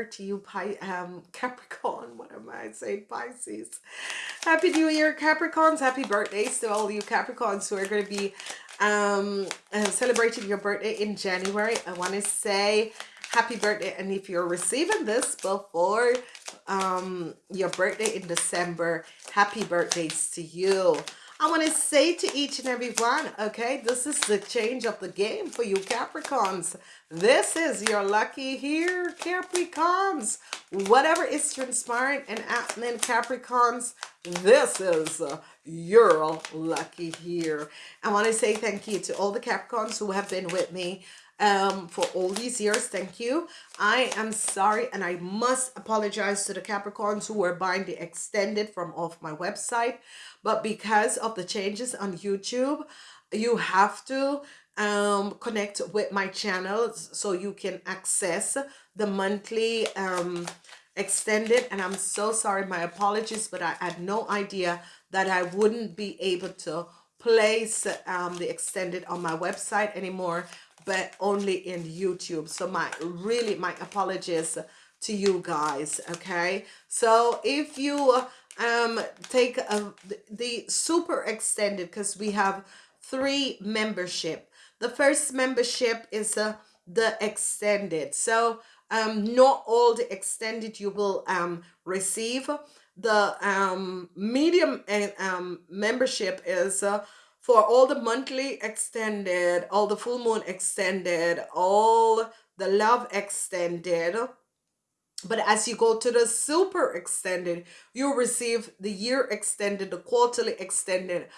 Year to you, Pi um, Capricorn. What am I saying? Pisces. Happy New Year, Capricorns. Happy birthdays to all you Capricorns who are going to be um, uh, celebrating your birthday in January. I want to say happy birthday. And if you're receiving this before um, your birthday in December, happy birthdays to you. I want to say to each and every one, okay, this is the change of the game for you Capricorns. This is your lucky here, Capricorns. Whatever is transpiring and happening, Capricorns, this is uh, your lucky here. I want to say thank you to all the Capricorns who have been with me um, for all these years. Thank you. I am sorry and I must apologize to the Capricorns who were buying the extended from off my website. But because of the changes on YouTube, you have to um, connect with my channel so you can access the monthly um, extended. And I'm so sorry, my apologies, but I had no idea that I wouldn't be able to place um, the extended on my website anymore but only in YouTube. So my really my apologies to you guys. Okay. So if you um take a, the super extended because we have three membership. The first membership is uh, the extended. So um not all the extended you will um receive. The um medium eh, um membership is uh, for all the monthly extended, all the full moon extended, all the love extended. But as you go to the super extended, you receive the year extended, the quarterly extended,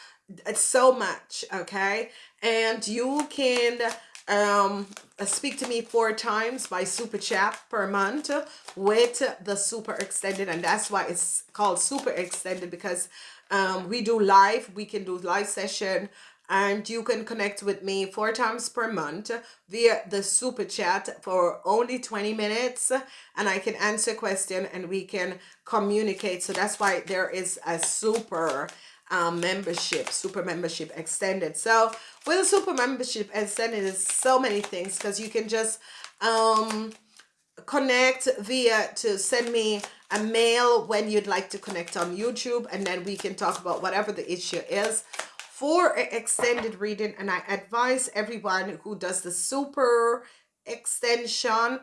it's so much, okay? And you can um speak to me four times by super chat per month with the super extended. And that's why it's called super extended because um, we do live we can do live session and you can connect with me four times per month via the super chat for only 20 minutes and I can answer question and we can communicate. So that's why there is a super um, membership super membership extended. So with a super membership extended is so many things because you can just um connect via to send me a mail when you'd like to connect on YouTube and then we can talk about whatever the issue is. For extended reading and I advise everyone who does the super extension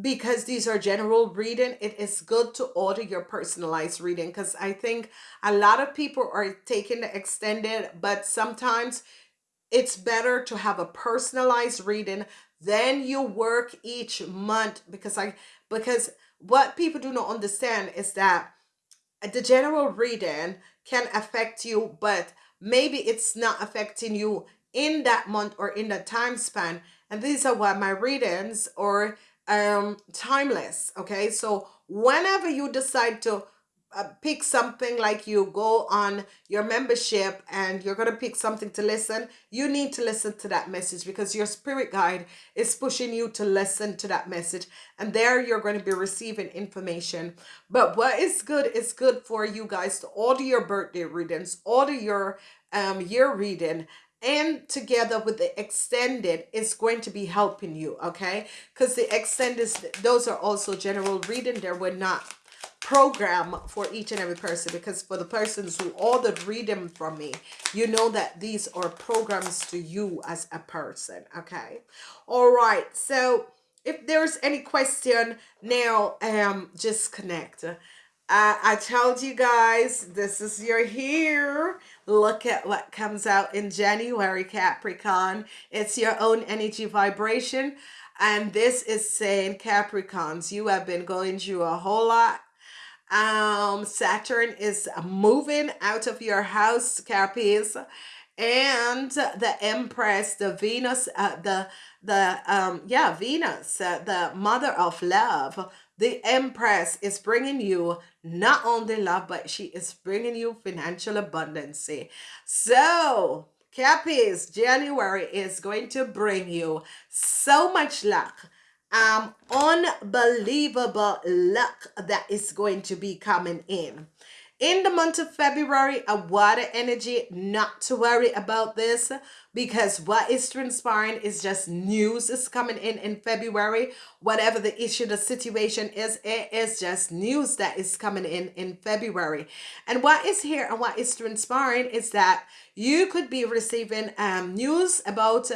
because these are general reading it is good to order your personalized reading because I think a lot of people are taking the extended but sometimes it's better to have a personalized reading then you work each month because I because what people do not understand is that the general reading can affect you, but maybe it's not affecting you in that month or in that time span. And these are why my readings are um, timeless. Okay, so whenever you decide to uh, pick something like you go on your membership and you're going to pick something to listen, you need to listen to that message because your spirit guide is pushing you to listen to that message. And there you're going to be receiving information. But what is good is good for you guys to order your birthday readings, order your um, year reading, and together with the extended is going to be helping you okay? Because the extended those are also general reading. There were not program for each and every person because for the persons who ordered reading from me you know that these are programs to you as a person okay? All right so if there's any question now um just connect uh, I told you guys this is your here look at what comes out in January Capricorn. It's your own energy vibration. And this is saying Capricorns you have been going through a whole lot. Um saturn is moving out of your house carpies and the empress the venus uh, the the um yeah venus uh, the mother of love the empress is bringing you not only love but she is bringing you financial abundance. So Cappies, January is going to bring you so much luck. Um unbelievable luck that is going to be coming in. In the month of February a water energy not to worry about this because what is transpiring is just news is coming in in February. Whatever the issue, the situation is, it is just news that is coming in in February. And what is here and what is transpiring is that you could be receiving um, news about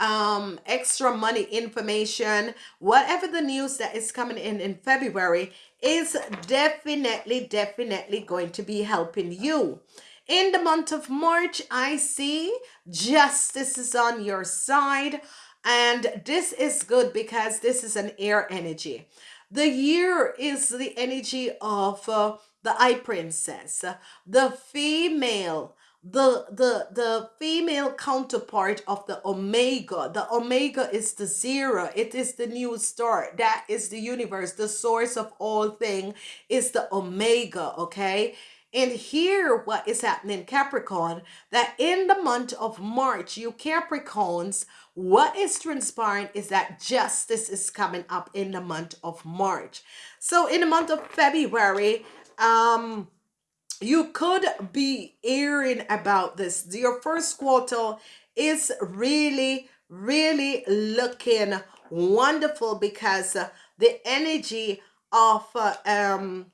um, extra money information, whatever the news that is coming in in February is definitely, definitely going to be helping you. In the month of March, I see justice is on your side. And this is good because this is an air energy. The year is the energy of uh, the High Priestess, the female, the the the female counterpart of the omega. The omega is the zero. It is the new start that is the universe. The source of all thing is the omega okay and here, what is happening, Capricorn, that in the month of March, you Capricorns, what is transpiring is that justice is coming up in the month of March. So in the month of February, um, you could be hearing about this. Your first quarter is really, really looking wonderful because the energy of uh, um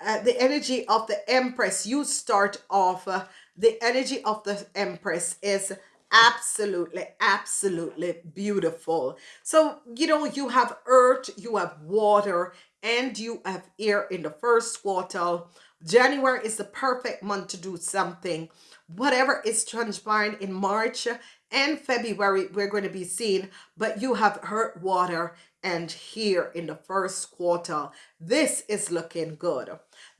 uh, the energy of the empress you start off uh, the energy of the empress is absolutely absolutely beautiful. So you know you have earth you have water and you have air in the first quarter january is the perfect month to do something. Whatever is transpiring in march and february we're going to be seeing but you have earth water and here in the first quarter this is looking good.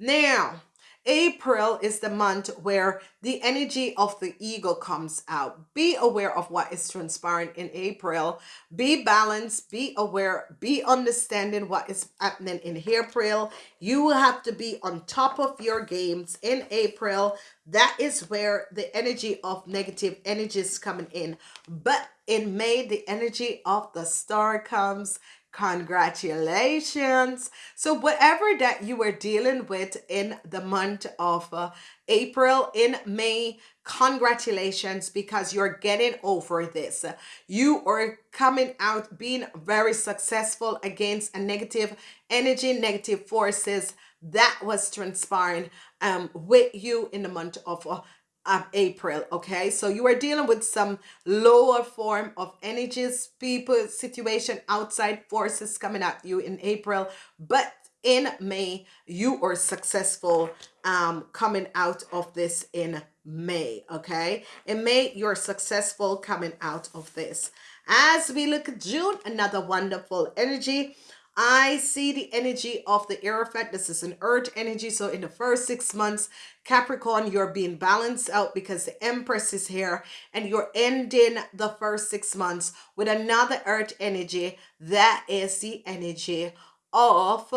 Now, April is the month where the energy of the ego comes out. Be aware of what is transpiring in April. Be balanced, be aware, be understanding what is happening in April. You will have to be on top of your games in April. That is where the energy of negative energy is coming in. But in May, the energy of the star comes Congratulations. So whatever that you were dealing with in the month of uh, April, in May, congratulations because you're getting over this. You are coming out being very successful against a negative energy, negative forces that was transpiring um, with you in the month of uh, of April. Okay, so you are dealing with some lower form of energies, people, situation, outside forces coming at you in April, but in May, you are successful um, coming out of this in May. Okay, in May, you're successful coming out of this. As we look at June, another wonderful energy. I see the energy of the Hierophant. This is an earth energy. So in the first six months, Capricorn, you're being balanced out because the Empress is here and you're ending the first six months with another earth energy. That is the energy of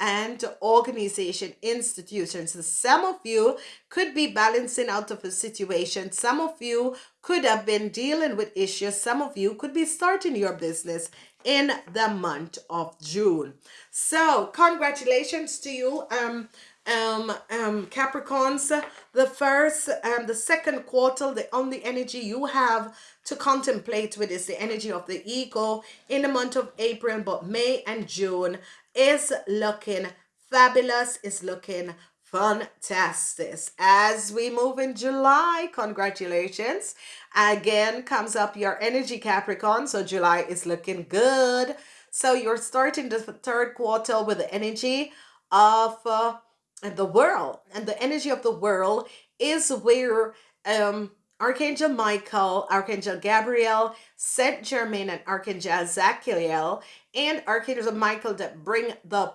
and organization institutions. So some of you could be balancing out of a situation. Some of you could have been dealing with issues. Some of you could be starting your business in the month of June. So congratulations to you. Um, um, um, Capricorns, the first and um, the second quarter, the only energy you have to contemplate with is the energy of the ego in the month of April, but May and June is looking fabulous, is looking fantastic. As we move in July, congratulations. Again comes up your energy Capricorn. So July is looking good. So you're starting the third quarter with the energy of uh, the world. And the energy of the world is where um, Archangel Michael, Archangel Gabriel, Saint Germain, and Archangel Zachiel, and Archangel Michael that bring the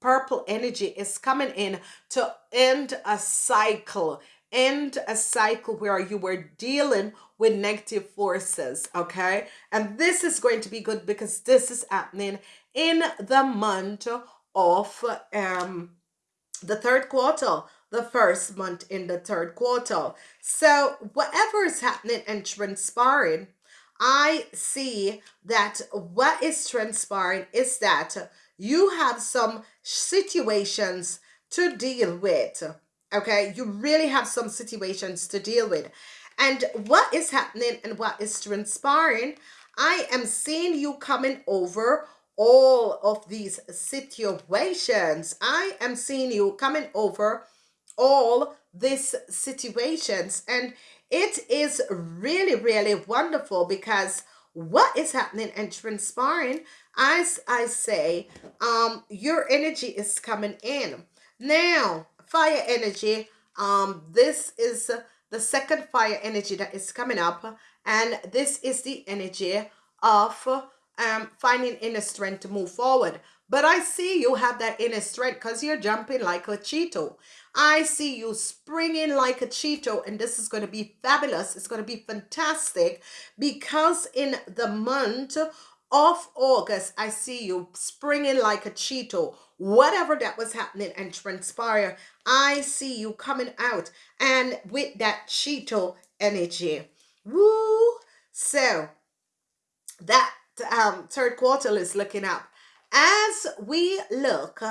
purple energy is coming in to end a cycle end a cycle where you were dealing with negative forces okay? And this is going to be good because this is happening in the month of um the third quarter the first month in the third quarter. So whatever is happening and transpiring i see that what is transpiring is that you have some situations to deal with okay you really have some situations to deal with And what is happening and what is transpiring, I am seeing you coming over all of these situations. I am seeing you coming over all these situations. And it is really, really wonderful because what is happening and transpiring, as I say, um, your energy is coming in. Now, fire energy, um, this is the second fire energy that is coming up, and this is the energy of um, finding inner strength to move forward. But I see you have that inner strength because you're jumping like a cheetah. I see you springing like a cheetah, and this is going to be fabulous. It's going to be fantastic because in the month of August, I see you springing like a cheetah. Whatever that was happening and transpire, I see you coming out and with that cheetah energy. Woo! So that um, third quarter is looking up. As we look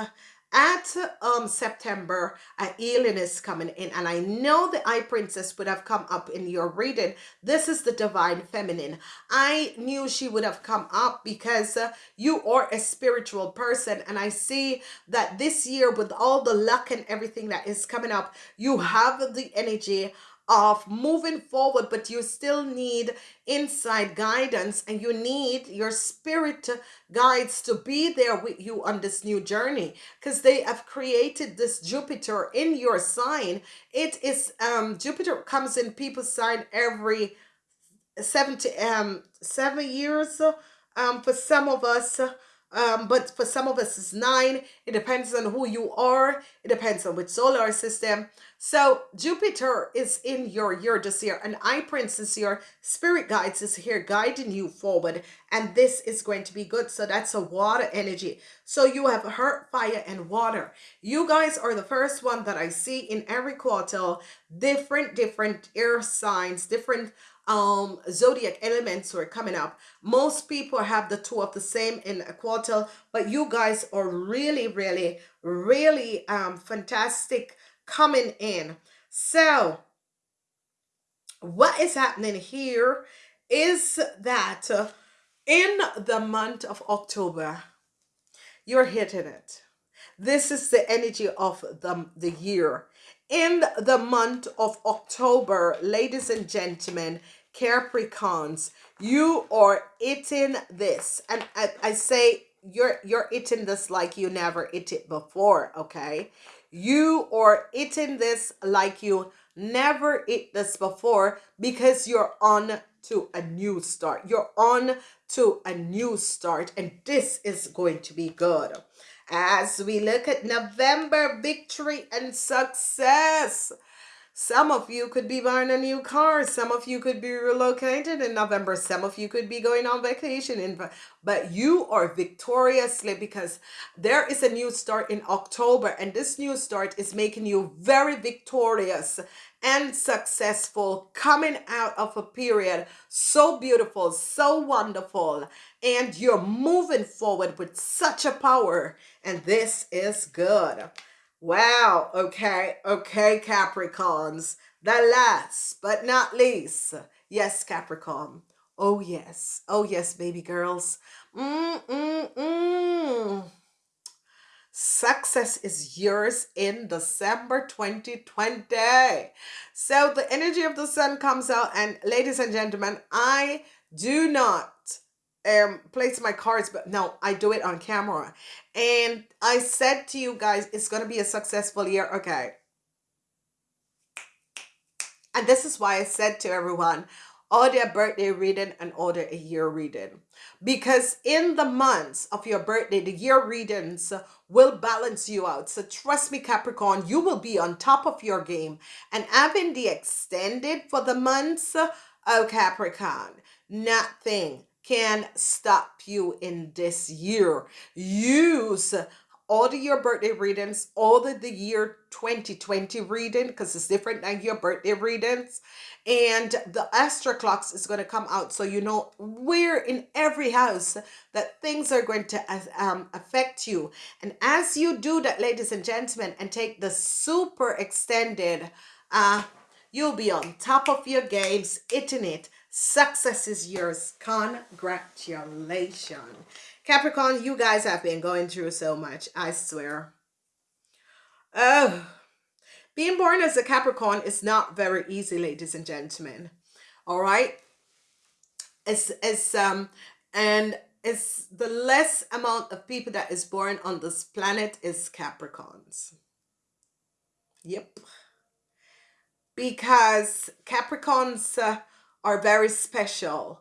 at um September, a healing is coming in, and I know the High Priestess would have come up in your reading. This is the Divine Feminine. I knew she would have come up because uh, you are a spiritual person, and I see that this year, with all the luck and everything that is coming up, you have the energy of moving forward, but you still need inside guidance and you need your spirit guides to be there with you on this new journey because they have created this Jupiter in your sign. It is um Jupiter comes in people's sign every 70 um seven years um for some of us um, but for some of us it's nine. It depends on who you are. It depends on which solar system. So Jupiter is in your year this year, and High Priestess, your spirit guides is here guiding you forward, and this is going to be good. So that's a water energy. So you have heart, fire, and water. You guys are the first one that I see in every quarter, different, different air signs, different um zodiac elements are coming up. Most people have the two of the same in a quarter but you guys are really really really um fantastic coming in. So what is happening here is that uh, in the month of october you're hitting it. This is the energy of the, the year. In the month of october ladies and gentlemen Capricorns, you are eating this. And I, I say you're you're eating this like you never eat it before, okay? You are eating this like you never eat this before because you're on to a new start. You're on to a new start and this is going to be good. As we look at November victory and success. Some of you could be buying a new car. Some of you could be relocated in November. Some of you could be going on vacation in but you are victoriously because there is a new start in October and this new start is making you very victorious and successful coming out of a period so beautiful, so wonderful and you're moving forward with such a power and this is good. Wow. Okay. Okay, Capricorns. The last but not least. Yes, Capricorn. Oh, yes. Oh, yes, baby girls. Mm-mm-mm. Success is yours in December 2020. So the energy of the sun comes out and ladies and gentlemen, I do not um place my cards but no i do it on camera. And i said to you guys it's gonna be a successful year. Okay. And this is why i said to everyone order birthday reading and order a year reading. Because in the months of your birthday the year readings will balance you out. So trust me capricorn you will be on top of your game. And having the extended for the months oh capricorn nothing can stop you in this year. Use all of your birthday readings, all of the year 2020 reading, because it's different than your birthday readings. And the Astro Clocks is going to come out. So you know where in every house that things are going to um, affect you. And as you do that, ladies and gentlemen, and take the super extended uh, You'll be on top of your games, hitting it. Success is yours. Congratulations. Capricorn, you guys have been going through so much. I swear. Oh, being born as a Capricorn is not very easy, ladies and gentlemen. All right. It's, it's, um, and it's the less amount of people that is born on this planet is Capricorns. Yep. Because Capricorns uh, are very special.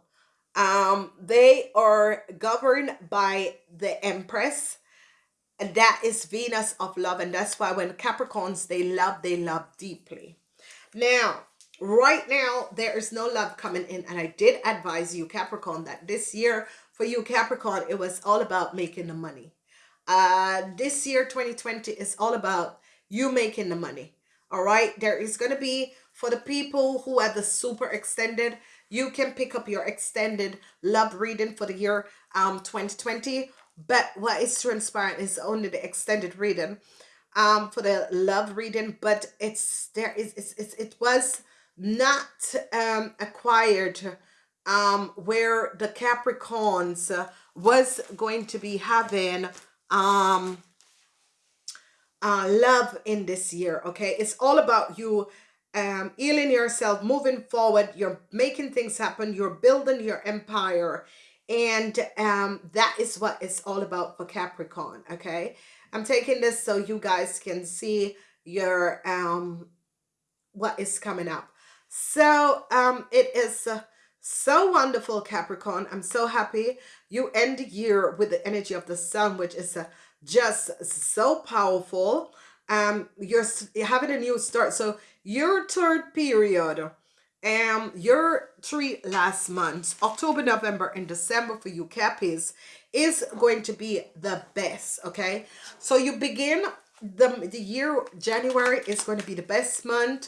Um, they are governed by the Empress. And that is Venus of love. And that's why when Capricorns, they love, they love deeply. Now, right now, there is no love coming in. And I did advise you, Capricorn, that this year for you, Capricorn, it was all about making the money. Uh, this year, 2020, is all about you making the money. All right. There is going to be, for the people who have the super extended, you can pick up your extended love reading for the year um 2020 but what is transpiring is only the extended reading um for the love reading but it's there is it's, it's it was not um acquired um where the capricorns was going to be having um uh love in this year okay? It's all about you um, healing yourself, moving forward. You're making things happen. You're building your empire. And um, that is what it's all about for Capricorn. Okay. I'm taking this so you guys can see your um, what is coming up. So um, it is uh, so wonderful, Capricorn. I'm so happy you end the year with the energy of the sun, which is uh, just so powerful. Um, you're having a new start. So your third period um your three last months october november and december for you cappies is going to be the best okay so you begin the the year january is going to be the best month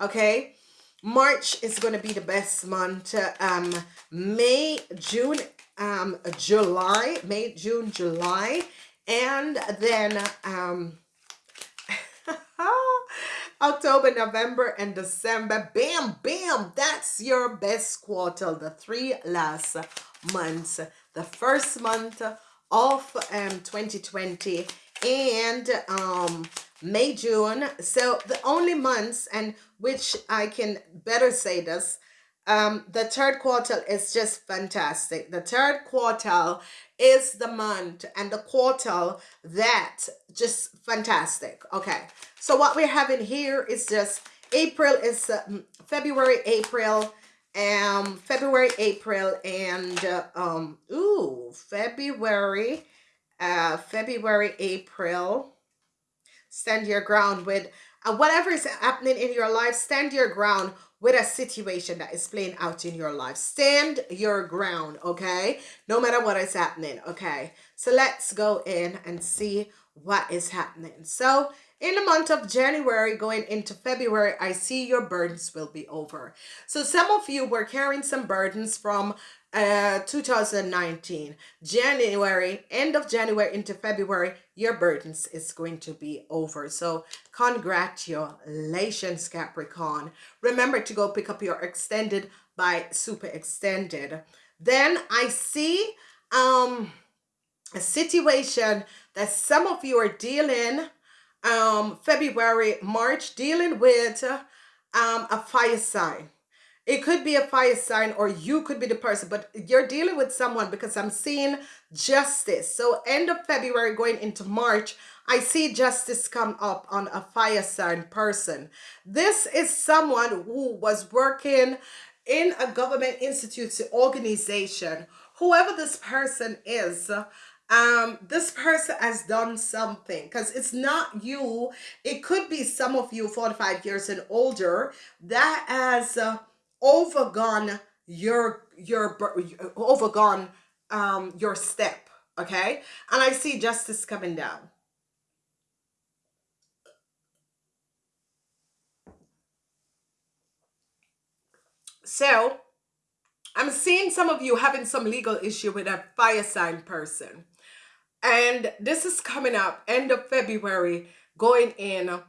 okay march is going to be the best month um may june um july may june july and then um October, November, and December. Bam, bam. That's your best quarter, the three last months. The first month of um 2020 and um May, June. So the only months and which I can better say this um the third quarter is just fantastic the third quarter is the month and the quarter that just fantastic. Okay. So what we're having here is just april is uh, february april um february april and uh, um ooh february uh february april. Stand your ground with Uh, whatever is happening in your life stand your ground with a situation that is playing out in your life. Stand your ground, okay? No matter what is happening, okay? So let's go in and see what is happening. So in the month of January going into February, I see your burdens will be over. So some of you were carrying some burdens from uh 2019 january end of january into february your burdens is going to be over. So congratulations capricorn. Remember to go pick up your extended by super extended. Then i see um a situation that some of you are dealing um february march dealing with um a fire sign it could be a fire sign or you could be the person, but you're dealing with someone because I'm seeing justice. So end of February going into March, I see justice come up on a fire sign person. This is someone who was working in a government institute organization. Whoever this person is, um this person has done something because it's not you it could be some of you 45 years and older that has uh, overgone your your overgone um your step okay? And i see justice coming down. So i'm seeing some of you having some legal issue with a fire sign person. And this is coming up end of february going in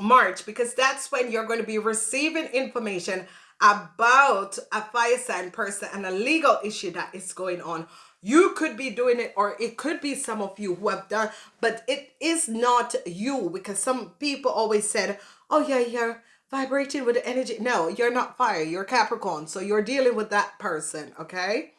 March because that's when you're going to be receiving information about a fire sign person and a legal issue that is going on. You could be doing it, or it could be some of you who have done, but it is not you because some people always said, Oh, yeah, you're vibrating with the energy. No, you're not fire, you're Capricorn. So you're dealing with that person, okay?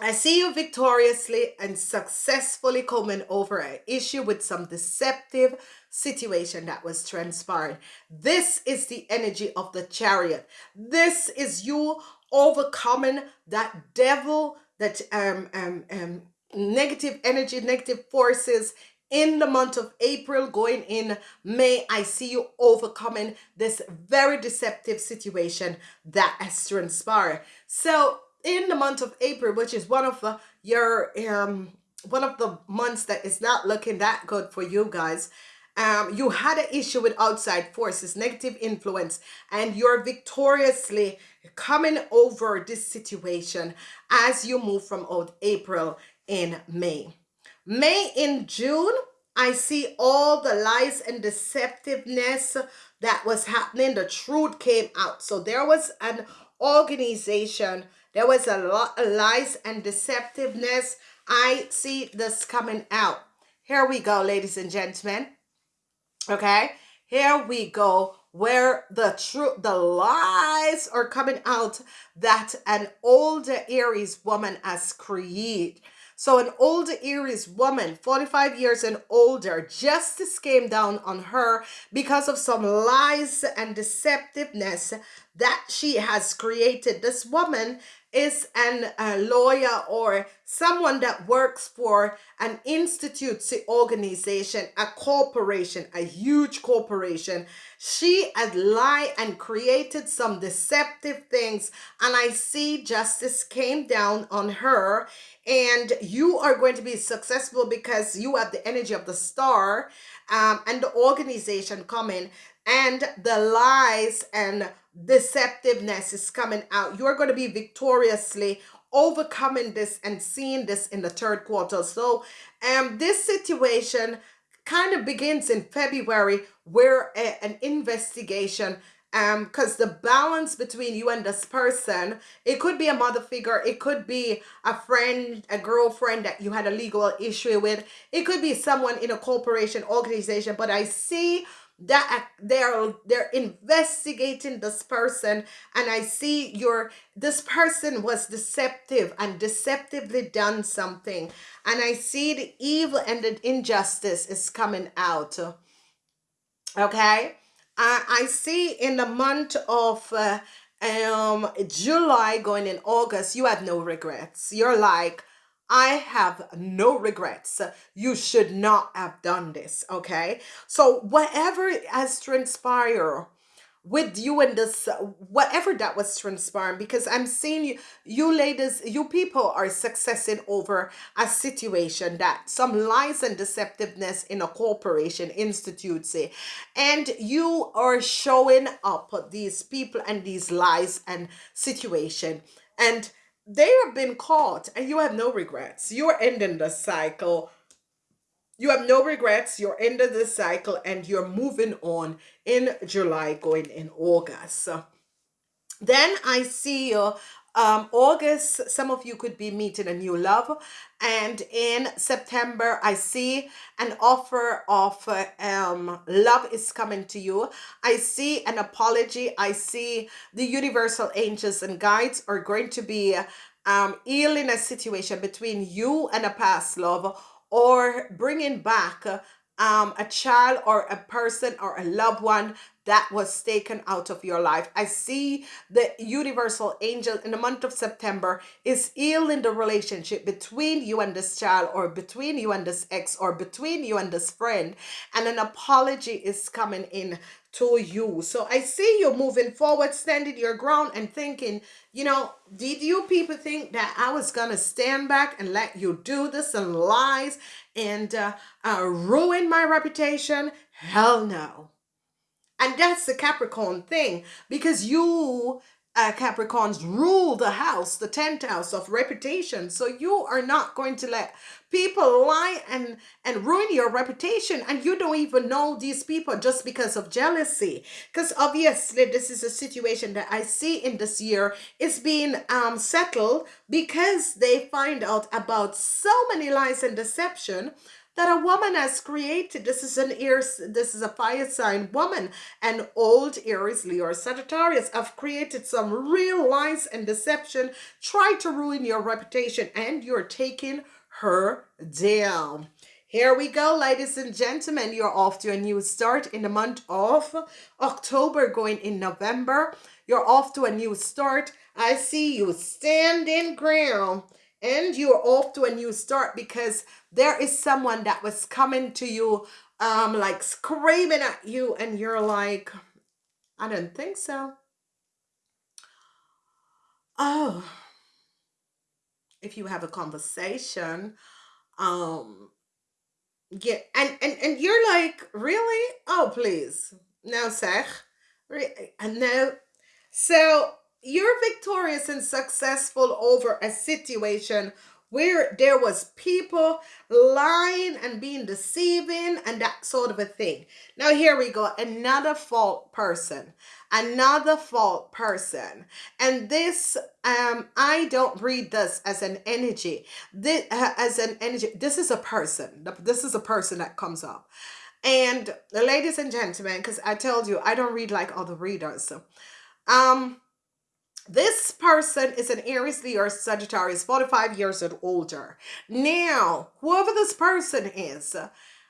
I see you victoriously and successfully coming over an issue with some deceptive situation that was transpired. This is the energy of the chariot. This is you overcoming that devil, that um, um, um, negative energy, negative forces in the month of April, going in May, I see you overcoming this very deceptive situation that has transpired. So in the month of April, which is one of the, your um one of the months that is not looking that good for you guys. Um, you had an issue with outside forces, negative influence, and you're victoriously coming over this situation as you move from old April in May. May in June, I see all the lies and deceptiveness that was happening. The truth came out. So there was an organization there was a lot of lies and deceptiveness. I see this coming out. Here we go, ladies and gentlemen. Okay, here we go where the truth the lies are coming out that an older aries woman has created so an older aries woman 45 years and older justice came down on her because of some lies and deceptiveness that she has created this woman is an a lawyer or someone that works for an institute organization, a corporation, a huge corporation. She had lied and created some deceptive things. And I see justice came down on her and you are going to be successful because you have the energy of the star um, and the organization coming and the lies and deceptiveness is coming out. You're going to be victoriously overcoming this and seeing this in the third quarter. So um, this situation kind of begins in February where a, an investigation um because the balance between you and this person it could be a mother figure it could be a friend a girlfriend that you had a legal issue with it could be someone in a corporation organization but i see that they're they're investigating this person and i see your this person was deceptive and deceptively done something and i see the evil and the injustice is coming out okay? I, I see in the month of uh, um july going in august you have no regrets. You're like I have no regrets. You should not have done this, okay? So whatever has transpired with you and this whatever that was transpiring because i'm seeing you you ladies you people are successing over a situation that some lies and deceptiveness in a corporation institute say and you are showing up these people and these lies and situation and they have been caught and you have no regrets. You're ending the cycle. You have no regrets. You're ending the cycle and you're moving on in July, going in August. Then I see you um, August, some of you could be meeting a new love. And in September, I see an offer of um, love is coming to you. I see an apology. I see the universal angels and guides are going to be um, healing a situation between you and a past love or bringing back um, a child or a person or a loved one that was taken out of your life. I see the universal angel in the month of September is healing the relationship between you and this child or between you and this ex or between you and this friend and an apology is coming in to you. So I see you moving forward, standing your ground and thinking, you know, did you people think that I was going to stand back and let you do this and lies and uh, uh, ruin my reputation? Hell no. And that's the Capricorn thing because you uh, Capricorns rule the house, the 10th house of reputation. So you are not going to let people lie and and ruin your reputation. And you don't even know these people just because of jealousy. Because obviously this is a situation that i see in this year. Is being um settled because they find out about so many lies and deception that a woman has created. This is an Aries, this is a fire sign woman. And old Aries, Leo, or Sagittarius have created some real lies and deception, try to ruin your reputation, and you're taking her down. Here we go, ladies and gentlemen. You're off to a new start in the month of October, going in November. You're off to a new start. I see you standing ground and you're off to a new start because there is someone that was coming to you um like screaming at you and you're like i don't think so. Oh if you have a conversation um yeah and and, and you're like really? Oh please. No sir and no so you're victorious and successful over a situation where there was people lying and being deceiving and that sort of a thing. Now here we go, another fault person, another fault person. And this, um, I don't read this as an energy, this, uh, as an energy, this is a person, this is a person that comes up. And ladies and gentlemen, because I told you, I don't read like other readers. Um, this person is an Aries, Leo, or Sagittarius, 45 years and older. Now, whoever this person is,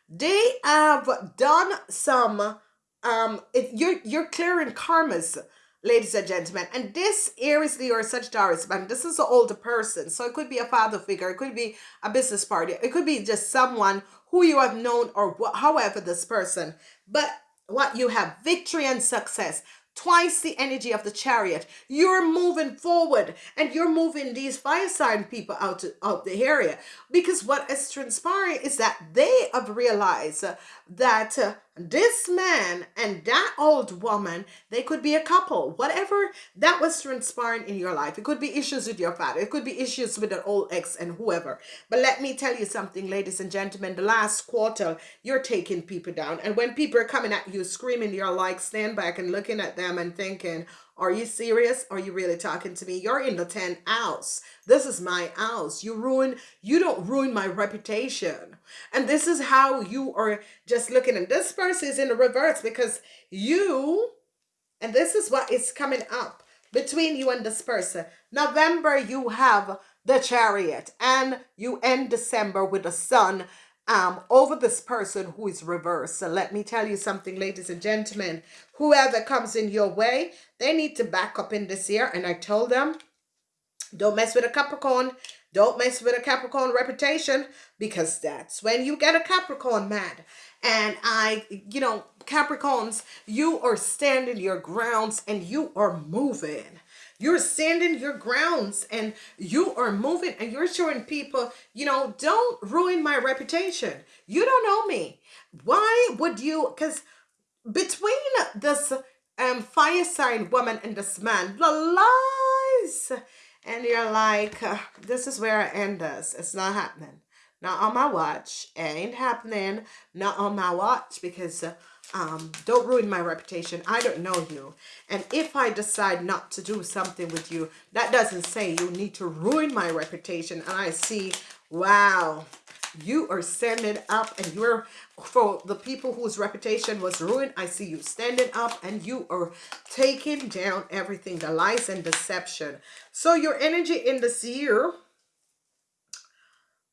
they have done some, um, you're, you're clearing karmas, ladies and gentlemen. And this Aries, Leo, or Sagittarius, man, this is an older person. So it could be a father figure. It could be a business partner. It could be just someone who you have known or however this person. But what you have victory and success twice the energy of the chariot. You're moving forward and you're moving these fire sign people out of the area because what is transpiring is that they have realized that uh, this man and that old woman, they could be a couple. Whatever that was transpiring in your life. It could be issues with your father. It could be issues with an old ex and whoever. But let me tell you something, ladies and gentlemen. The last quarter, you're taking people down. And when people are coming at you screaming, you're like, stand back and looking at them and thinking, are you serious? Are you really talking to me? You're in the 10 house. This is my house. You ruin, you don't ruin my reputation. And this is how you are just looking. And this person is in the reverse because you, and this is what is coming up between you and this person. November, you have the chariot and you end December with the sun um, over this person who is reversed. So let me tell you something, ladies and gentlemen. Whoever comes in your way, they need to back up in this year. And I told them, don't mess with a Capricorn. Don't mess with a Capricorn reputation because that's when you get a Capricorn mad. And I, you know, Capricorns, you are standing your grounds and you are moving. You're standing your grounds and you are moving and you're showing people, you know, don't ruin my reputation. You don't know me. Why would you? Because between this um, fire sign woman and this man, the lies. And you're like, uh, this is where I end this. It's not happening. Not on my watch. It ain't happening. Not on my watch because... Uh, um, don't ruin my reputation. I don't know you. And if I decide not to do something with you, that doesn't say you need to ruin my reputation. And I see, wow, you are standing up and you're, for the people whose reputation was ruined, I see you standing up and you are taking down everything, the lies and deception. So your energy in this year,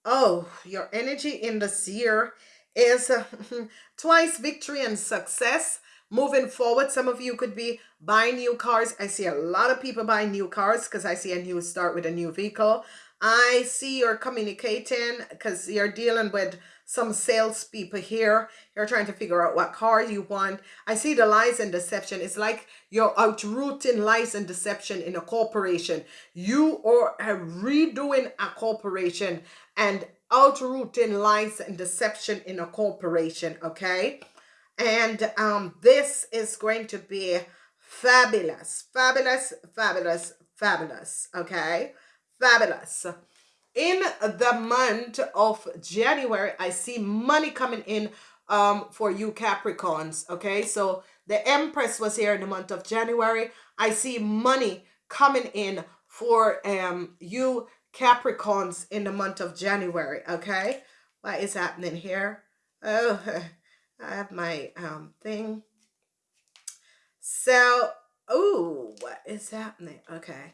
oh, your energy in this year is uh, twice victory and success. Moving forward some of you could be buying new cars. I see a lot of people buying new cars because i see a new start with a new vehicle. I see you're communicating because you're dealing with some salespeople here. You're trying to figure out what car you want. I see the lies and deception. It's like you're outrooting lies and deception in a corporation. You are redoing a corporation and outrooting lies and deception in a corporation, okay? And um, this is going to be fabulous, fabulous, fabulous, fabulous. Okay, fabulous. In the month of January, I see money coming in um for you Capricorns. Okay, so the Empress was here in the month of January. I see money coming in for um you Capricorns in the month of January. Okay, what is happening here? Oh, I have my um thing. So, oh, what is happening? Okay.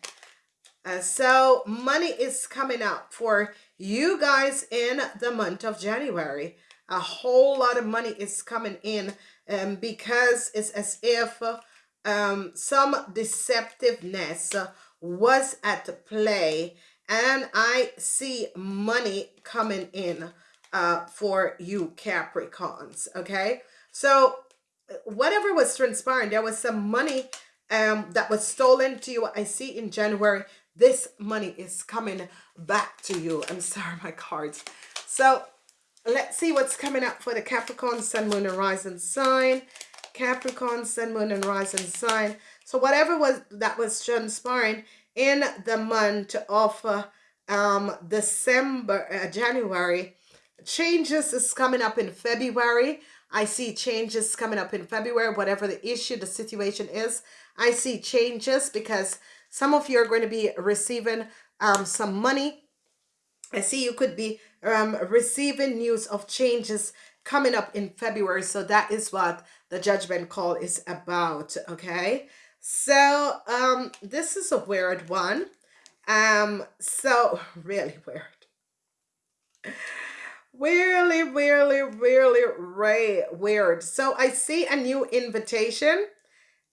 Uh, so money is coming up for you guys in the month of January. A whole lot of money is coming in um, because it's as if um, some deceptiveness was at play and I see money coming in uh, for you Capricorns, okay? So whatever was transpiring, there was some money um, that was stolen to you. I see in January, this money is coming back to you. I'm sorry, my cards. So let's see what's coming up for the Capricorn, Sun, Moon, and Rising sign. Capricorn, Sun, Moon, and Rising sign. So whatever was that was transpiring in the month of uh, um, December, uh, January, changes is coming up in February. I see changes coming up in February, whatever the issue, the situation is. I see changes because some of you are going to be receiving um, some money. I see you could be um, receiving news of changes coming up in February. So that is what the judgment call is about. Okay. So um, this is a weird one. Um, so really weird really, really, really, really weird. So I see a new invitation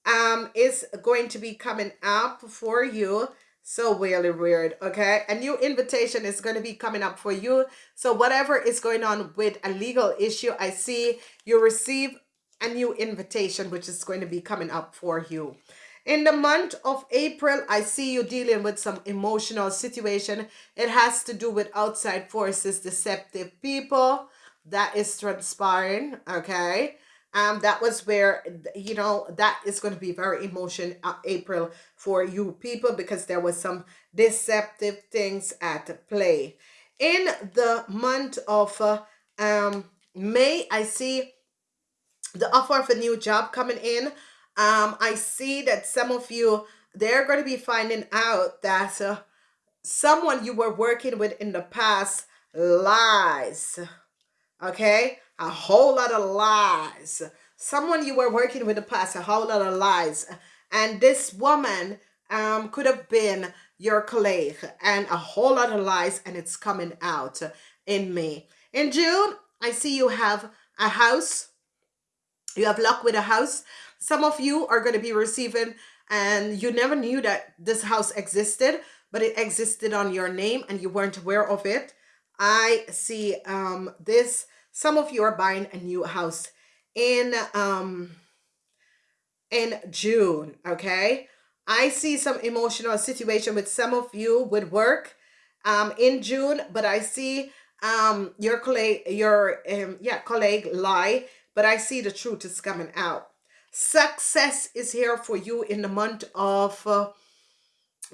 um is going to be coming up for you. So really weird, okay? A new invitation is going to be coming up for you. So whatever is going on with a legal issue, I see you receive a new invitation, which is going to be coming up for you. In the month of April, I see you dealing with some emotional situation. It has to do with outside forces, deceptive people. That is transpiring, okay? Um, that was where, you know, that is going to be very emotion uh, April for you people because there was some deceptive things at play. In the month of uh, um, May, I see the offer of a new job coming in um, I see that some of you, they're going to be finding out that uh, someone you were working with in the past lies. Okay? A whole lot of lies. Someone you were working with in the past, a whole lot of lies. And this woman um, could have been your colleague and a whole lot of lies and it's coming out in May. In June, I see you have a house. You have luck with a house. Some of you are going to be receiving and you never knew that this house existed, but it existed on your name and you weren't aware of it. I see um, this. Some of you are buying a new house in um, in June, okay? I see some emotional situation with some of you with work um, in June, but I see um, your colleague, your um, yeah colleague lie, but I see the truth is coming out. Success is here for you in the month of uh,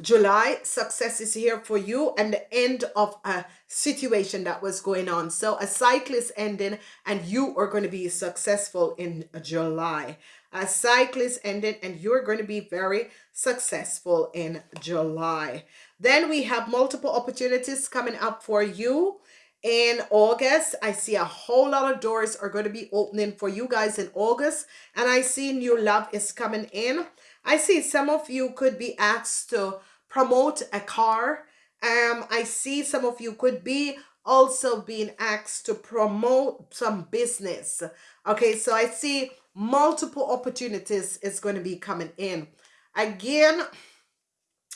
July. Success is here for you and the end of a situation that was going on. So a cycle is ending and you are going to be successful in July. A cycle is ending and you're going to be very successful in July. Then we have multiple opportunities coming up for you in August. I see a whole lot of doors are going to be opening for you guys in August. And I see new love is coming in. I see some of you could be asked to promote a car. Um, I see some of you could be also being asked to promote some business. Okay, so I see multiple opportunities is going to be coming in. Again,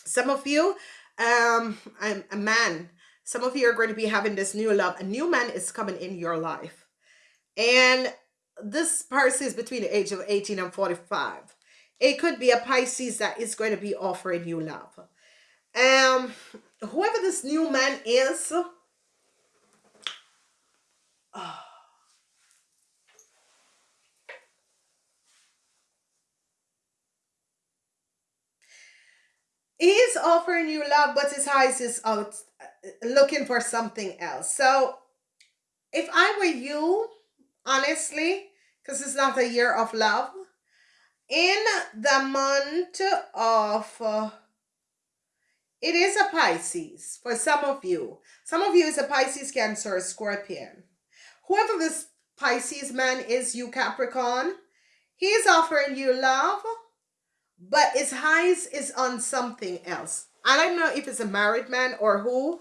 some of you, um, I'm a man some of you are going to be having this new love. A new man is coming in your life. And this person is between the age of 18 and 45. It could be a Pisces that is going to be offering you love. Um, whoever this new man is, oh, offering you love, but his eyes is out uh, looking for something else. So if I were you, honestly, because it's not a year of love, in the month of uh, it is a Pisces for some of you. Some of you is a Pisces, Cancer, Scorpion. Whoever this Pisces man is, you Capricorn, he's offering you love, but his eyes is on something else. I don't know if it's a married man or who,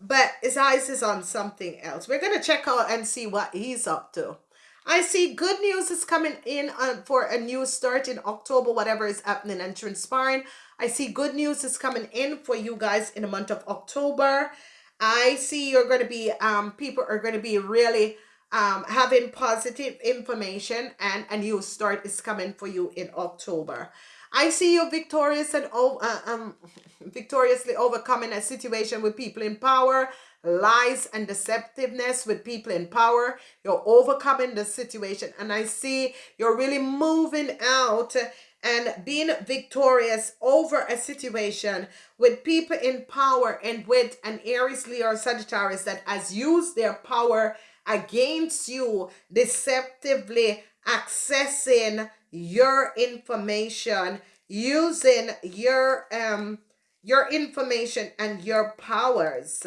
but his eyes is on something else. We're going to check out and see what he's up to. I see good news is coming in uh, for a new start in October, whatever is happening and transpiring. I see good news is coming in for you guys in the month of October. I see you're going to be, um, people are going to be really um, having positive information and a new start is coming for you in October. I see you victorious and uh, um, victoriously overcoming a situation with people in power lies and deceptiveness with people in power. You're overcoming the situation. And I see you're really moving out and being victorious over a situation with people in power and with an Aries, Leo, Sagittarius that has used their power against you, deceptively accessing your information, using your um your information and your powers.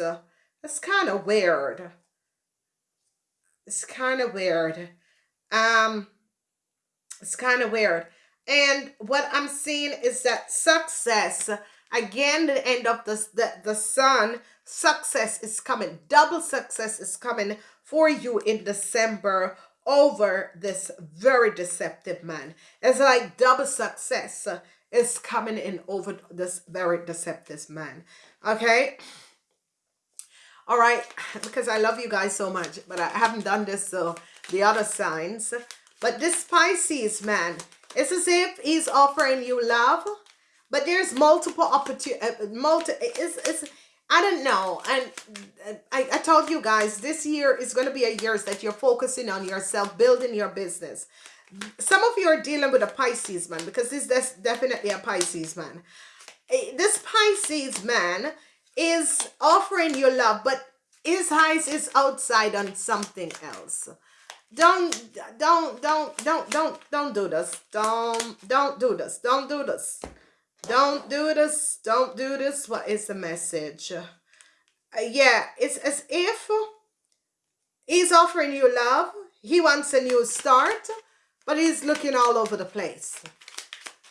It's kind of weird. It's kind of weird. Um, it's kind of weird. And what I'm seeing is that success, again, the end of the, the, the sun, success is coming. Double success is coming for you in December over this very deceptive man. It's like double success is coming in over this very deceptive man. Okay all right because i love you guys so much but i haven't done this so the other signs but this pisces man it's as if he's offering you love but there's multiple opportunity uh, multi it's, it's i don't know and uh, I, I told you guys this year is going to be a year that you're focusing on yourself building your business some of you are dealing with a pisces man because this is definitely a pisces man eh, this pisces man is offering you love, but his eyes is outside on something else. Don't, don't, don't, don't, don't, don't do this. Don't, don't do this. Don't do this. Don't do this. Don't do this. What is the message? Uh, yeah, it's as if he's offering you love. He wants a new start, but he's looking all over the place.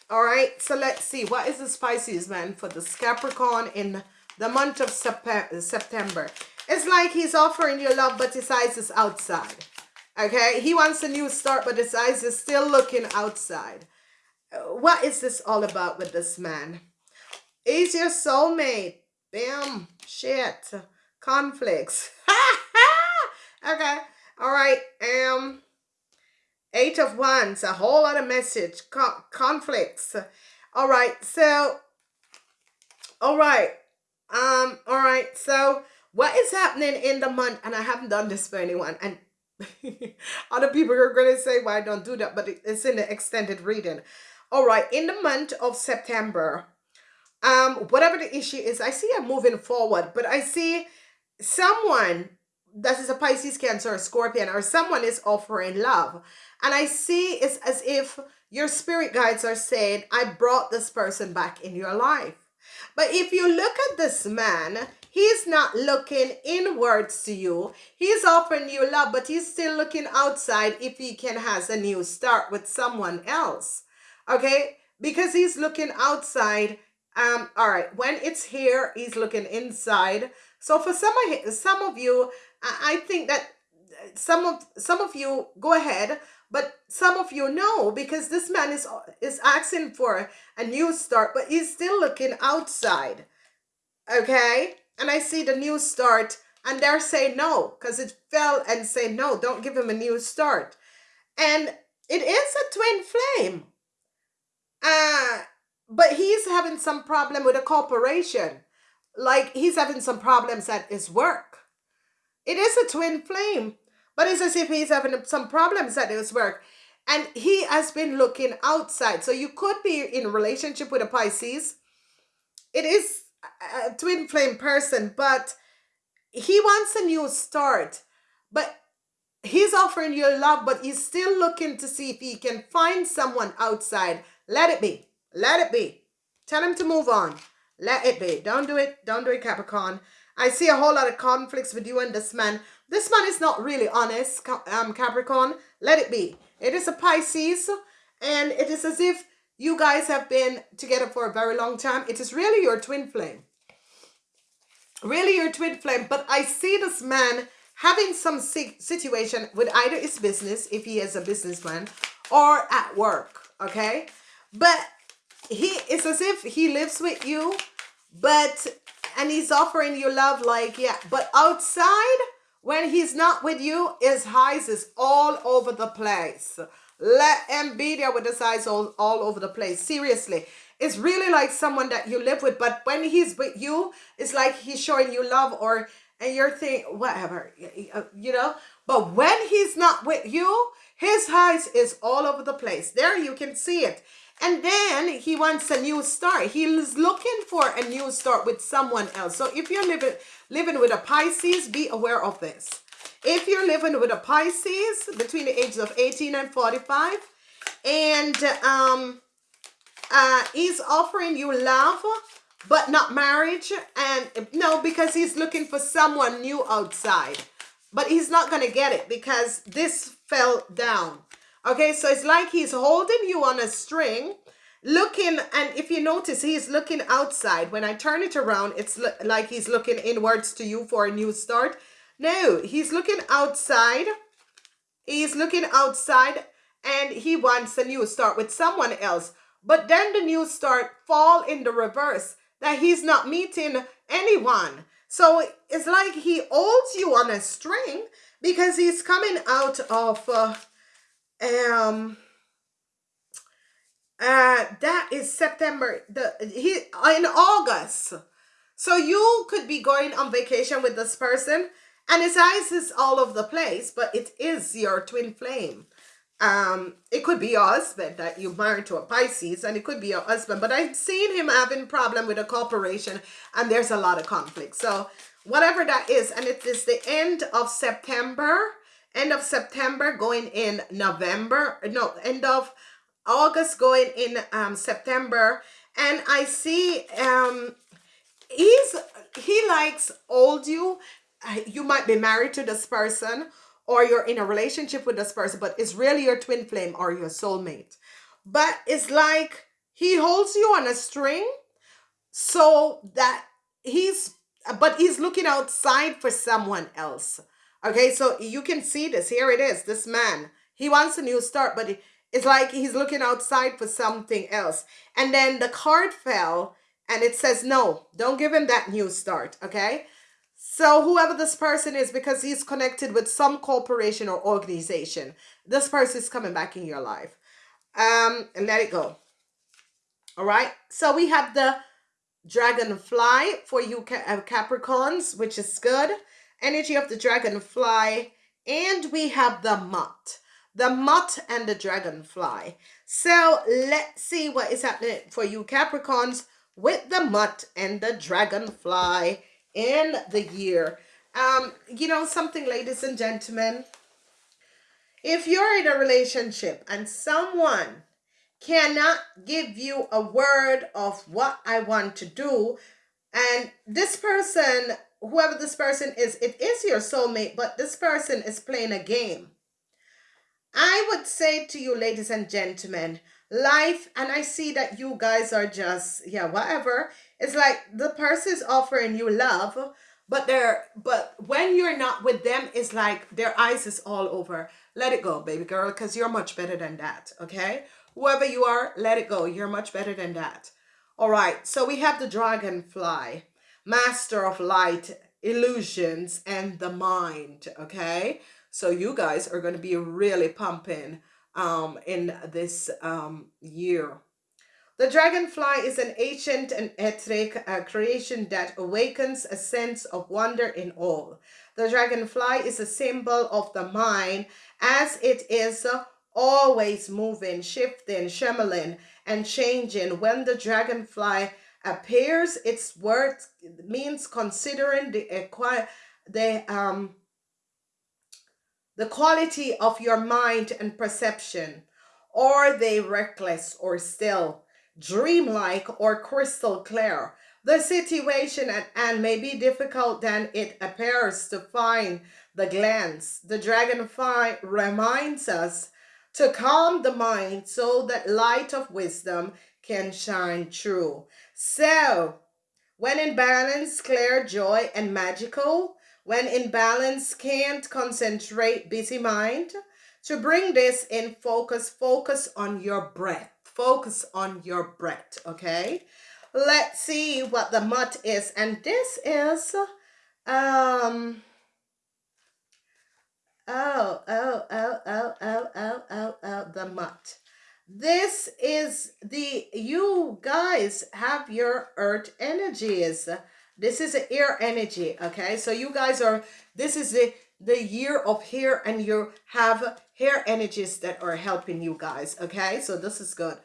All right, so let's see. What is the Pisces man for the Capricorn in the month of September. It's like he's offering you love, but his eyes is outside. Okay, he wants a new start, but his eyes is still looking outside. What is this all about with this man? He's your soulmate. Bam. Shit. Conflicts. okay. All right. Um. Eight of Wands. A whole lot of message. conflicts. All right. So. All right. Um, all right, so what is happening in the month? And I haven't done this for anyone. And other people are going to say, why well, don't do that? But it's in the extended reading. All right, in the month of September, um, whatever the issue is, I see I'm moving forward, but I see someone that is a Pisces, Cancer, or Scorpion, or someone is offering love. And I see it's as if your spirit guides are saying, I brought this person back in your life. But if you look at this man, he's not looking inwards to you. He's offering you love, but he's still looking outside if he can has a new start with someone else. Okay? Because he's looking outside. Um, all right, when it's here, he's looking inside. So for some of some of you, I think that some of some of you go ahead but some of you know because this man is is asking for a new start, but he's still looking outside. Okay? And I see the new start and they're saying no because it fell and say no, don't give him a new start. And it is a twin flame. Uh, but he's having some problem with a corporation. Like he's having some problems at his work. It is a twin flame. But it's as if he's having some problems at his work. And he has been looking outside. So you could be in relationship with a Pisces. it is a twin flame person, but he wants a new start. But he's offering you love, but he's still looking to see if he can find someone outside. Let it be. Let it be. Tell him to move on. Let it be. Don't do it. Don't do it, Capricorn. I see a whole lot of conflicts with you and this man. This man is not really honest, um, Capricorn. Let it be. It is a Pisces, and it is as if you guys have been together for a very long time. It is really your twin flame. Really your twin flame. But I see this man having some situation with either his business, if he is a businessman, or at work, okay? But he it's as if he lives with you, but and he's offering you love like yeah, but outside when he's not with you, his eyes is all over the place. Let him be there with his eyes all, all over the place. Seriously. It's really like someone that you live with, but when he's with you, it's like he's showing you love or and you're thinking whatever, uh, you know. But when he's not with you, his eyes is all over the place. There you can see it. And then he wants a new start. He's looking for a new start with someone else. So if you're living living with a Pisces, be aware of this. If you're living with a Pisces between the ages of 18 and 45, and um, uh, he's offering you love, but not marriage, and no, because he's looking for someone new outside. But he's not going to get it because this fell down. Okay, so it's like he's holding you on a string, looking, and if you notice, he's looking outside. When I turn it around, it's like he's looking inwards to you for a new start. No, he's looking outside. He's looking outside and he wants a new start with someone else. But then the new start fall in the reverse that he's not meeting anyone. So it's like he holds you on a string because he's coming out of uh, um uh that is September the he in August. So you could be going on vacation with this person and his eyes is all over the place, but it is your twin flame. Um, it could be your husband that you married to a Pisces, and it could be your husband. But I've seen him having problem with a corporation, and there's a lot of conflict. So whatever that is, and it is the end of September, end of September going in November, no, end of August going in um September, and I see um he's he likes old you you might be married to this person or you're in a relationship with this person, but it's really your twin flame or your soulmate. But it's like he holds you on a string so that he's, but he's looking outside for someone else. Okay, so you can see this. Here it is. This man, he wants a new start, but it's like he's looking outside for something else. And then the card fell and it says, no, don't give him that new start. Okay. So whoever this person is, because he's connected with some corporation or organization, this person is coming back in your life. Um, and let it go. All right. So we have the dragonfly for you uh, Capricorns, which is good. Energy of the dragonfly. And we have the moth. The moth and the dragonfly. So let's see what is happening for you Capricorns with the moth and the dragonfly in the year. Um, you know something, ladies and gentlemen, if you're in a relationship and someone cannot give you a word of what I want to do, and this person, whoever this person is, it is your soulmate, but this person is playing a game. I would say to you, ladies and gentlemen, life, and I see that you guys are just, yeah, whatever. It's like the person is offering you love, but they're but when you're not with them, it's like their eyes is all over. Let it go, baby girl, because you're much better than that. Okay? Whoever you are, let it go. You're much better than that. All right, so we have the dragonfly, master of light, illusions, and the mind. Okay, so you guys are going to be really pumping um, in this um, year. The dragonfly is an ancient and etheric uh, creation that awakens a sense of wonder in all. The dragonfly is a symbol of the mind as it is uh, always moving, shifting, shimmering, and changing. When the dragonfly appears its word means considering the equi- the um the quality of your mind and perception. Are they reckless or still? Dreamlike or crystal clear? The situation at hand may be difficult than it appears to find. The glance the dragonfly reminds us to calm the mind so that light of wisdom can shine through so when in balance, clear, joy, and magical. When in balance, can't concentrate, busy mind. To bring this in focus, focus on your breath. Focus on your breath, okay? Let's see what the moth is. And this is, um, oh, oh, oh, oh, oh, oh, oh, oh, the moth. This is the, you guys have your earth energies. This is the air energy, okay? So you guys are, this is the, the year of hair and you have hair energies that are helping you guys, okay? So this is good.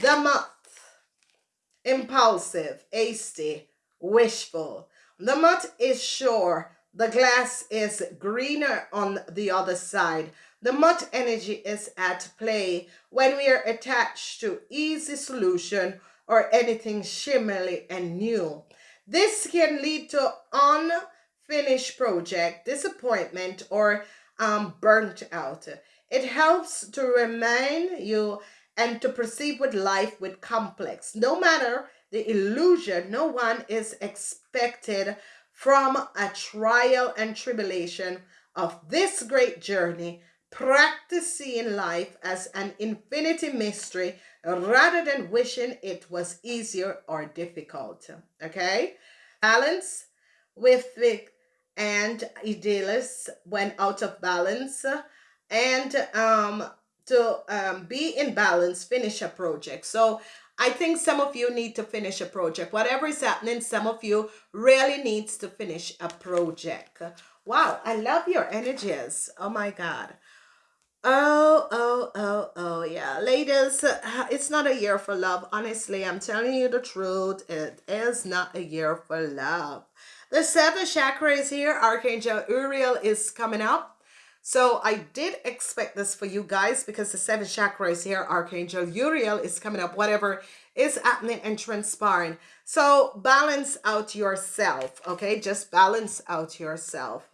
The moth, impulsive, hasty, wishful. The moth is sure. The glass is greener on the other side. The moth energy is at play when we are attached to easy solution or anything shimmery and new. This can lead to unfinished project, disappointment, or um, burnt out. It helps to remind you and to proceed with life with complex. No matter the illusion, no one is expected from a trial and tribulation of this great journey practicing life as an infinity mystery rather than wishing it was easier or difficult. Okay? Balance with Vic and Idealist went out of balance and um to um, be in balance, finish a project. So I think some of you need to finish a project. Whatever is happening, some of you really needs to finish a project. Wow, I love your energies. Oh my God. Oh, oh, oh, oh, yeah. Ladies, uh, it's not a year for love. Honestly, I'm telling you the truth. It is not a year for love. The seventh chakra is here. Archangel Uriel is coming up. So I did expect this for you guys because the seventh chakra is here. Archangel Uriel is coming up. Whatever is happening and transpiring. So balance out yourself, okay? Just balance out yourself.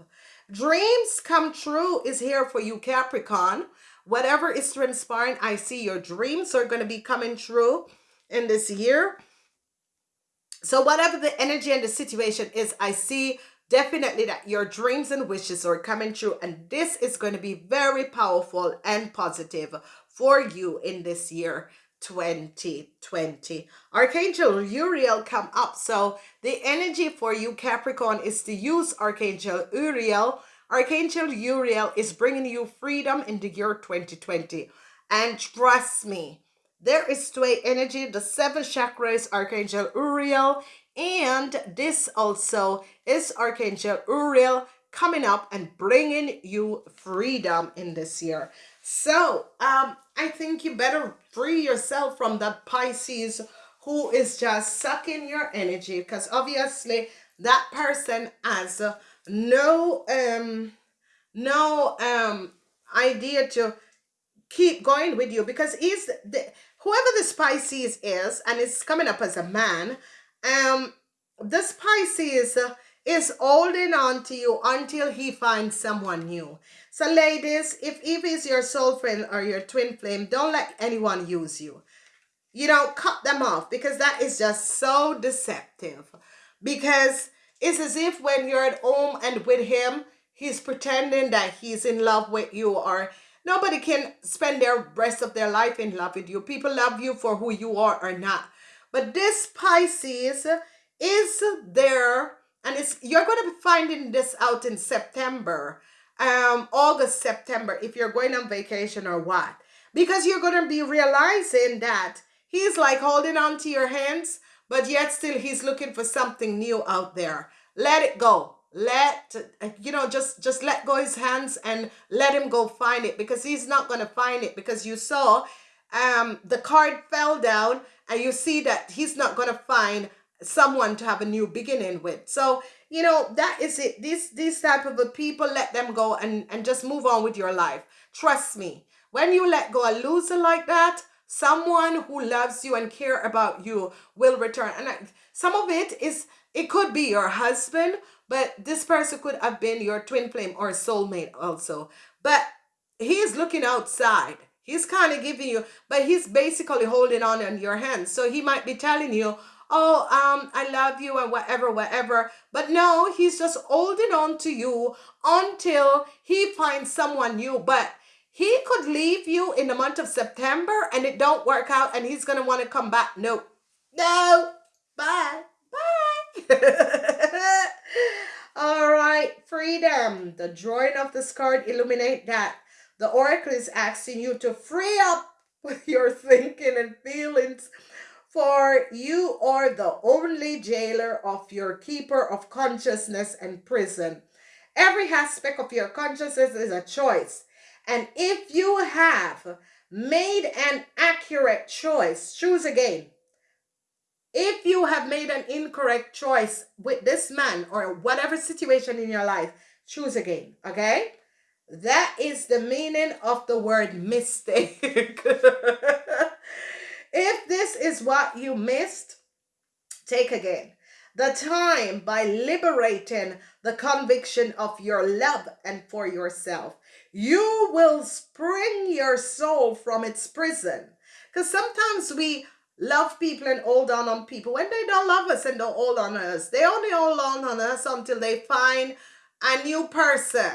Dreams come true is here for you, Capricorn. Whatever is transpiring, I see your dreams are going to be coming true in this year. So whatever the energy and the situation is, I see definitely that your dreams and wishes are coming true. And this is going to be very powerful and positive for you in this year. 2020 archangel uriel come up. So the energy for you capricorn is to use archangel uriel. Archangel uriel is bringing you freedom in the year 2020 and trust me there is tway energy the seven chakras archangel uriel and this also is archangel uriel coming up and bringing you freedom in this year. So, um, I think you better free yourself from that Pisces who is just sucking your energy because obviously that person has no um no um idea to keep going with you because he's the whoever the Pisces is and it's coming up as a man um this Pisces is holding on to you until he finds someone new. So ladies, if Eve is your soul friend or your twin flame, don't let anyone use you. You know, cut them off because that is just so deceptive. Because it's as if when you're at home and with him, he's pretending that he's in love with you or nobody can spend their rest of their life in love with you. People love you for who you are or not. But this Pisces is there and it's you're going to be finding this out in September um August September if you're going on vacation or what. Because you're going to be realizing that he's like holding on to your hands but yet still he's looking for something new out there. Let it go. Let you know just just let go his hands and let him go find it because he's not going to find it because you saw um the card fell down and you see that he's not going to find someone to have a new beginning with. So, you know, that is it. These these type of people, let them go and, and just move on with your life. Trust me. When you let go a loser like that, someone who loves you and care about you will return. And I, some of it is it could be your husband, but this person could have been your twin flame or soulmate also. But he's looking outside. He's kind of giving you, but he's basically holding on in your hands. So he might be telling you, oh, um, I love you and whatever, whatever. But no, he's just holding on to you until he finds someone new. But he could leave you in the month of September and it don't work out and he's going to want to come back. No, no, bye, bye. All right, freedom. The drawing of this card illuminate that. The oracle is asking you to free up your thinking and feelings for you are the only jailer of your keeper of consciousness and prison. Every aspect of your consciousness is a choice. And if you have made an accurate choice, choose again. If you have made an incorrect choice with this man or whatever situation in your life, choose again. Okay? That is the meaning of the word mistake. If this is what you missed, take again the time by liberating the conviction of your love and for yourself. You will spring your soul from its prison. Because sometimes we love people and hold on on people when they don't love us and don't hold on us. They only hold on on us until they find a new person.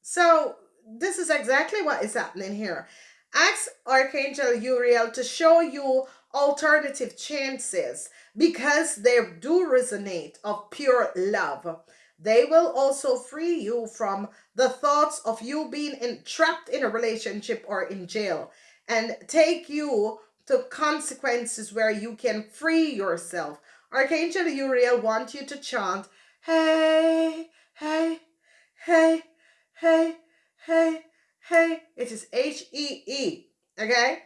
So this is exactly what is happening here. Ask Archangel Uriel to show you alternative chances because they do resonate of pure love. They will also free you from the thoughts of you being entrapped in a relationship or in jail and take you to consequences where you can free yourself. Archangel Uriel wants you to chant, hey, hey, hey, hey, hey, hey. It is H-E-E, okay?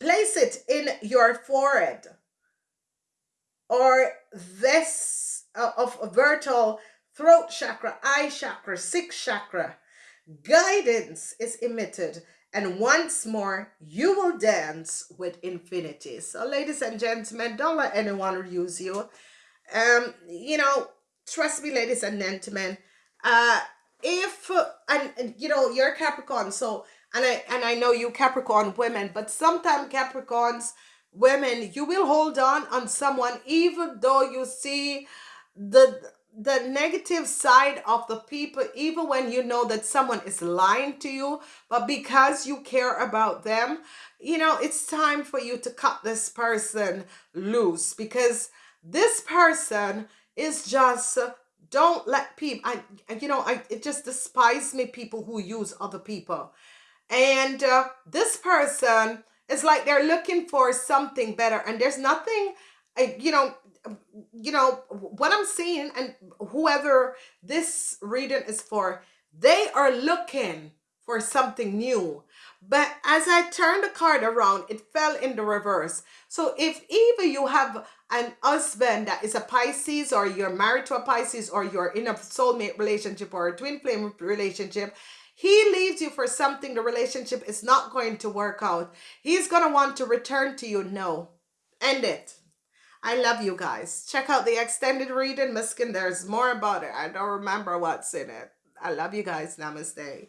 Place it in your forehead or this uh, of vertical throat chakra, eye chakra, sixth chakra. Guidance is emitted and once more you will dance with infinity. So ladies and gentlemen, don't let anyone use you. Um, you know, trust me, ladies and gentlemen, uh, if, uh, and, and you know, you're Capricorn, so and I and I know you Capricorn women, but sometimes Capricorns women, you will hold on on someone even though you see the the negative side of the people even when you know that someone is lying to you but because you care about them you know it's time for you to cut this person loose because this person is just don't let people i you know i it just despise me people who use other people. And uh, this person is like they're looking for something better and there's nothing you know you know what i'm seeing and whoever this reading is for they are looking for something new but as i turned the card around it fell in the reverse so if either you have an husband that is a pisces or you're married to a pisces or you're in a soulmate relationship or a twin flame relationship he leaves you for something the relationship is not going to work out. He's going to want to return to you. No. End it. I love you guys. Check out the extended reading, Miskin. There's more about it. I don't remember what's in it. I love you guys. Namaste.